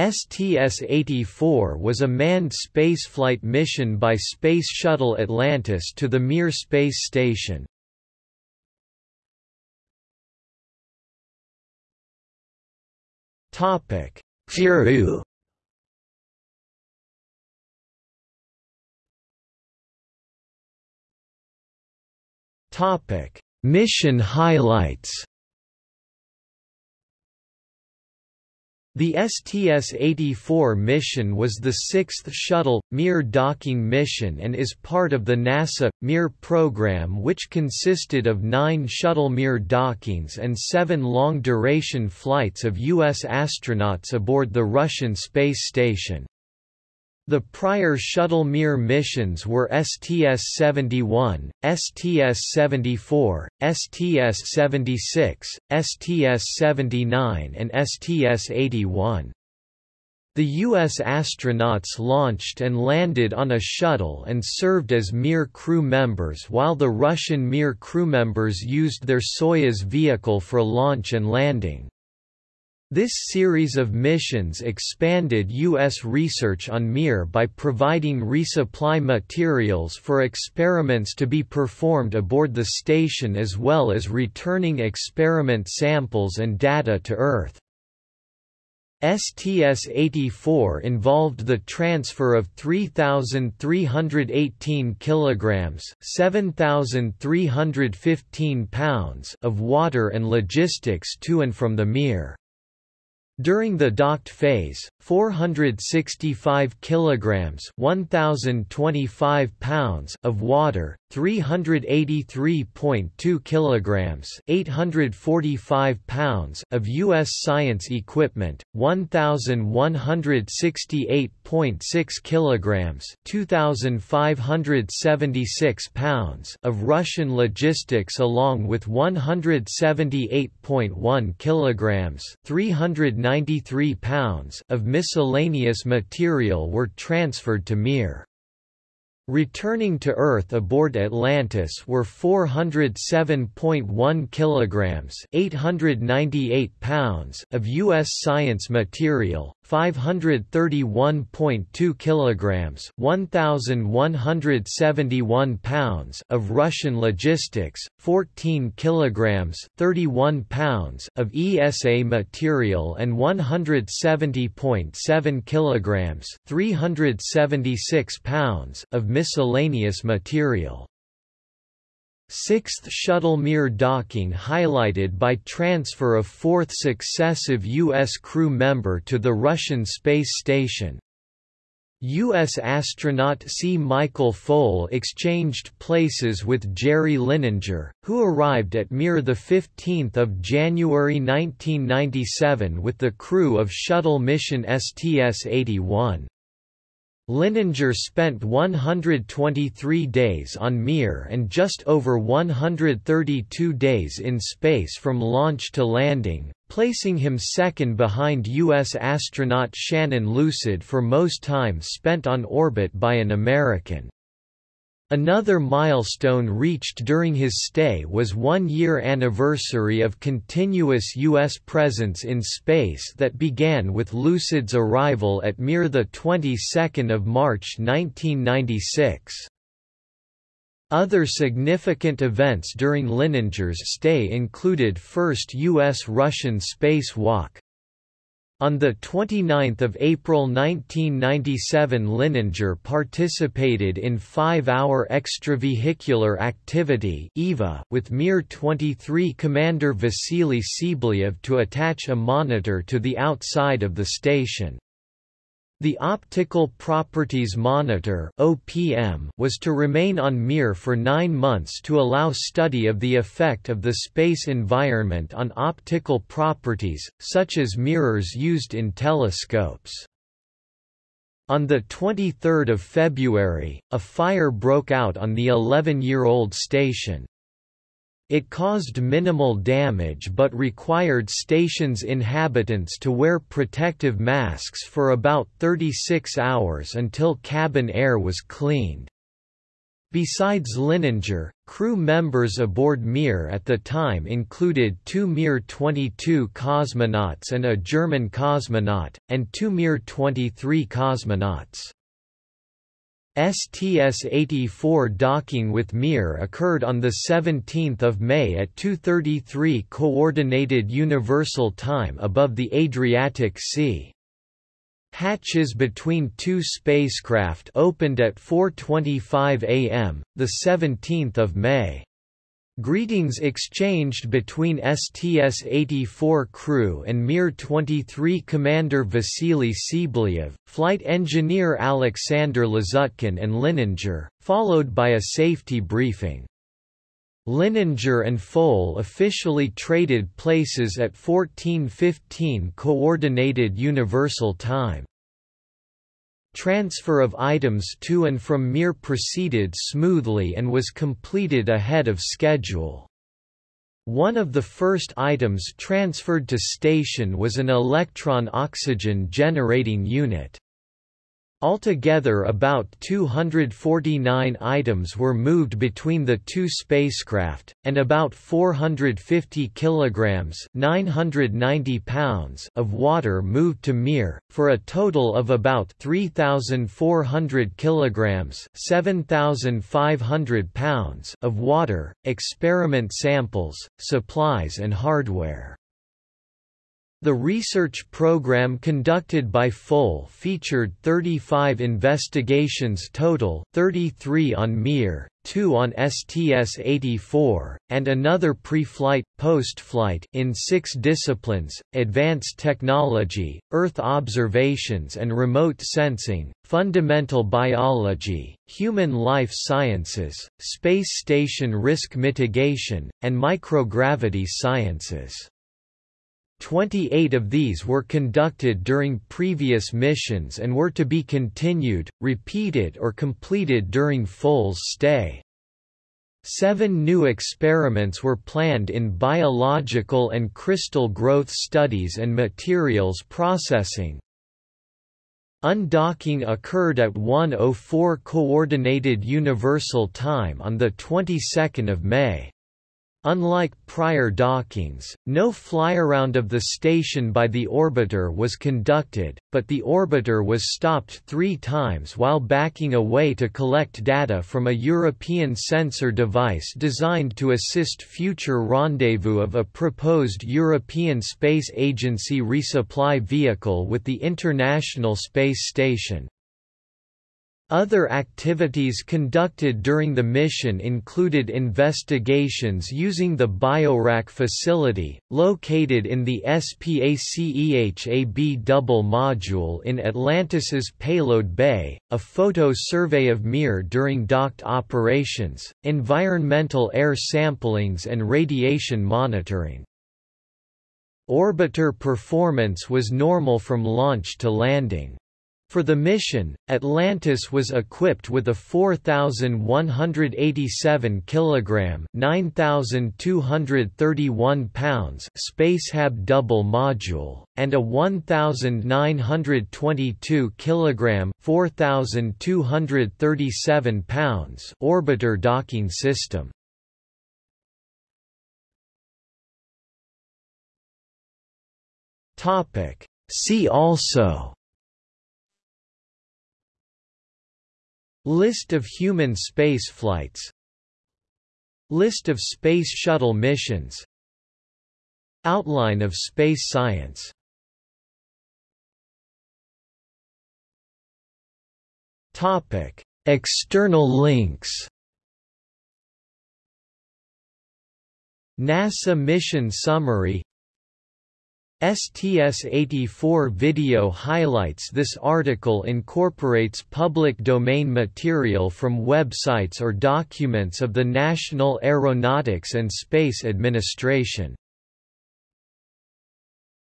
STS-84 was a manned spaceflight mission by Space Shuttle Atlantis to the Mir space station. Topic: Peru. Topic: Mission highlights. The STS-84 mission was the sixth shuttle, Mir docking mission and is part of the NASA, Mir program which consisted of nine shuttle Mir dockings and seven long-duration flights of U.S. astronauts aboard the Russian space station. The prior shuttle Mir missions were STS-71, STS-74, STS-76, STS-79 and STS-81. The U.S. astronauts launched and landed on a shuttle and served as Mir crew members while the Russian Mir crew members used their Soyuz vehicle for launch and landing. This series of missions expanded U.S. research on Mir by providing resupply materials for experiments to be performed aboard the station as well as returning experiment samples and data to Earth. STS-84 involved the transfer of 3,318 kilograms (7,315 pounds) of water and logistics to and from the Mir. During the docked phase, 465 kilograms (1025 pounds) of water, 383.2 kilograms (845 pounds) of US science equipment, 1168.6 kilograms (2576 pounds) of Russian logistics along with 178.1 kilograms (390 93 pounds of miscellaneous material were transferred to Mir. Returning to Earth aboard Atlantis were 407.1 kilograms, 898 pounds of US science material, 531.2 kilograms, 1171 pounds of Russian logistics, 14 kilograms, 31 pounds of ESA material and 170.7 kilograms, 376 pounds of miscellaneous material. Sixth shuttle Mir docking highlighted by transfer of fourth successive U.S. crew member to the Russian space station. U.S. astronaut C. Michael Foale exchanged places with Jerry Linenger, who arrived at Mir 15 January 1997 with the crew of shuttle mission STS-81. Linenger spent 123 days on Mir and just over 132 days in space from launch to landing, placing him second behind U.S. astronaut Shannon Lucid for most time spent on orbit by an American. Another milestone reached during his stay was one-year anniversary of continuous U.S. presence in space that began with Lucid's arrival at Mir the 22nd of March 1996. Other significant events during Linenger's stay included first U.S.-Russian spacewalk, on 29 April 1997 Linenger participated in five-hour extravehicular activity with Mir-23 commander Vasily Tsiblyev to attach a monitor to the outside of the station. The Optical Properties Monitor (OPM) was to remain on Mir for 9 months to allow study of the effect of the space environment on optical properties, such as mirrors used in telescopes. On 23 February, a fire broke out on the 11-year-old station. It caused minimal damage but required station's inhabitants to wear protective masks for about 36 hours until cabin air was cleaned. Besides Linenger, crew members aboard Mir at the time included two Mir-22 cosmonauts and a German cosmonaut, and two Mir-23 cosmonauts. STS-84 docking with Mir occurred on 17 May at 2.33 Coordinated Universal Time above the Adriatic Sea. Hatches between two spacecraft opened at 4.25 am, 17 May. Greetings exchanged between STS-84 crew and Mir-23 commander Vasily Tsiblyev, flight engineer Alexander Lazutkin and Linenger, followed by a safety briefing. Linenger and Foale officially traded places at 1415 Coordinated Universal Time. Transfer of items to and from Mir proceeded smoothly and was completed ahead of schedule. One of the first items transferred to station was an electron oxygen generating unit. Altogether about 249 items were moved between the two spacecraft, and about 450 kilograms 990 pounds of water moved to Mir, for a total of about 3,400 kilograms 7,500 pounds of water, experiment samples, supplies and hardware. The research program conducted by Foale featured 35 investigations total, 33 on Mir, 2 on STS-84, and another pre-flight, post-flight in six disciplines, advanced technology, Earth observations and remote sensing, fundamental biology, human life sciences, space station risk mitigation, and microgravity sciences. 28 of these were conducted during previous missions and were to be continued, repeated or completed during Foale's stay. Seven new experiments were planned in biological and crystal growth studies and materials processing. Undocking occurred at 1:04 Coordinated Universal Time on the 22nd of May. Unlike prior dockings, no flyaround of the station by the orbiter was conducted, but the orbiter was stopped three times while backing away to collect data from a European sensor device designed to assist future rendezvous of a proposed European Space Agency resupply vehicle with the International Space Station. Other activities conducted during the mission included investigations using the BioRack facility, located in the SPACEHAB double module in Atlantis's payload bay, a photo survey of Mir during docked operations, environmental air samplings and radiation monitoring. Orbiter performance was normal from launch to landing. For the mission, Atlantis was equipped with a 4187 kilogram, 9231 pounds Spacehab double module and a 1922 kilogram, 4237 pounds orbiter docking system. Topic See also List of human spaceflights List of Space Shuttle missions. Outline of space science. Topic. External links. NASA Mission Summary STS-84 video highlights This article incorporates public domain material from websites or documents of the National Aeronautics and Space Administration.